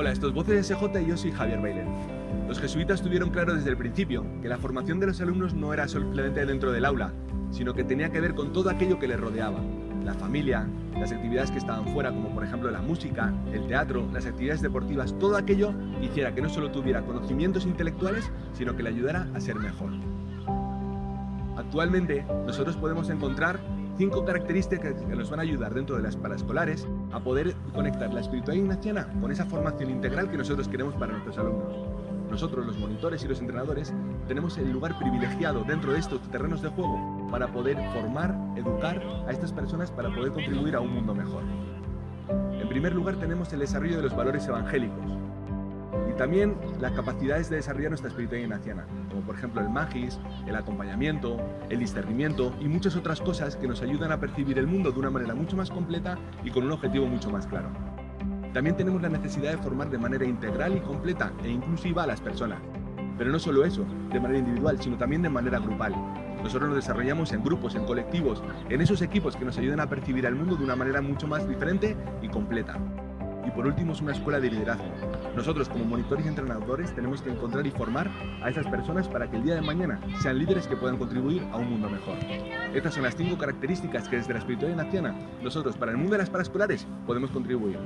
Hola, esto es Voces SJ y yo soy Javier Bailén. Los jesuitas tuvieron claro desde el principio que la formación de los alumnos no era solamente dentro del aula, sino que tenía que ver con todo aquello que les rodeaba. La familia, las actividades que estaban fuera, como por ejemplo la música, el teatro, las actividades deportivas, todo aquello hiciera que no solo tuviera conocimientos intelectuales, sino que le ayudara a ser mejor. Actualmente, nosotros podemos encontrar cinco características que nos van a ayudar dentro de las paraescolares a poder conectar la espiritualidad ignaciana con esa formación integral que nosotros queremos para nuestros alumnos. Nosotros, los monitores y los entrenadores, tenemos el lugar privilegiado dentro de estos terrenos de juego para poder formar, educar a estas personas para poder contribuir a un mundo mejor. En primer lugar tenemos el desarrollo de los valores evangélicos, también las capacidades de desarrollar nuestra espiritualidad ignaciana, como por ejemplo el magis, el acompañamiento, el discernimiento y muchas otras cosas que nos ayudan a percibir el mundo de una manera mucho más completa y con un objetivo mucho más claro. También tenemos la necesidad de formar de manera integral y completa e inclusiva a las personas. Pero no solo eso, de manera individual, sino también de manera grupal. Nosotros nos desarrollamos en grupos, en colectivos, en esos equipos que nos ayudan a percibir el mundo de una manera mucho más diferente y completa. Y por último es una escuela de liderazgo. Nosotros como monitores y entrenadores tenemos que encontrar y formar a esas personas para que el día de mañana sean líderes que puedan contribuir a un mundo mejor. Estas son las cinco características que desde la espiritualidad naciana nosotros para el mundo de las paraescolares podemos contribuir.